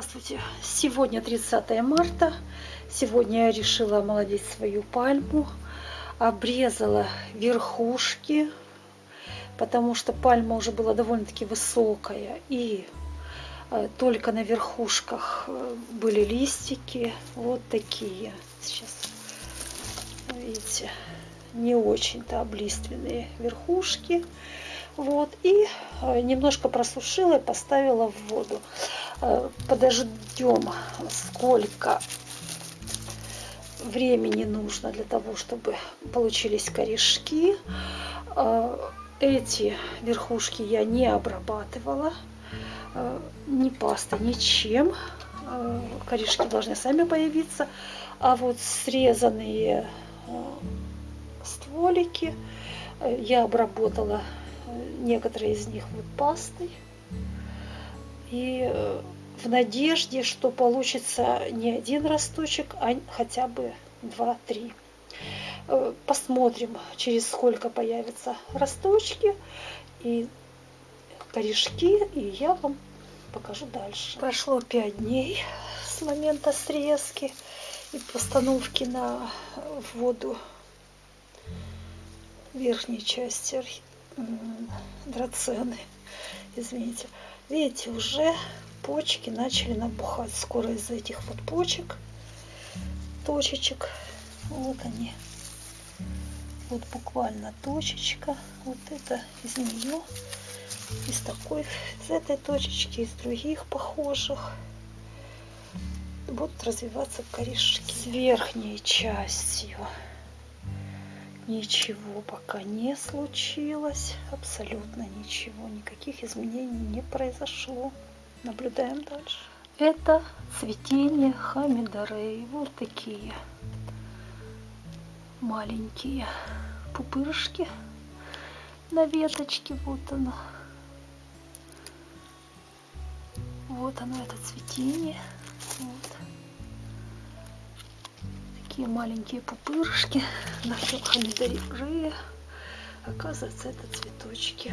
Здравствуйте! Сегодня 30 марта. Сегодня я решила омолодить свою пальму. Обрезала верхушки, потому что пальма уже была довольно-таки высокая. И э, только на верхушках э, были листики. Вот такие. Сейчас, видите, не очень-то облиственные верхушки. Вот, и э, немножко просушила и поставила в воду. Э, подождем, сколько времени нужно для того, чтобы получились корешки. Э, эти верхушки я не обрабатывала ни пастой, ничем. Корешки должны сами появиться. А вот срезанные стволики я обработала некоторые из них вот пастой. И э, в надежде, что получится не один росточек, а хотя бы два-три. Э, посмотрим, через сколько появятся росточки и корешки, и я вам покажу дальше. Прошло пять дней с момента срезки и постановки на воду верхней части драцены. Извините. Видите, уже почки начали набухать. Скоро из этих вот почек, точечек, вот они. Вот буквально точечка. Вот это из нее. Из такой, из этой точечки, из других похожих будут развиваться корешки с верхней частью ничего пока не случилось абсолютно ничего никаких изменений не произошло. Наблюдаем дальше. Это цветение хамидарей вот такие маленькие пупырышки на веточке вот оно. Вот оно это цветение. Вот такие маленькие пупырышки на помидоры. Оказывается, это цветочки.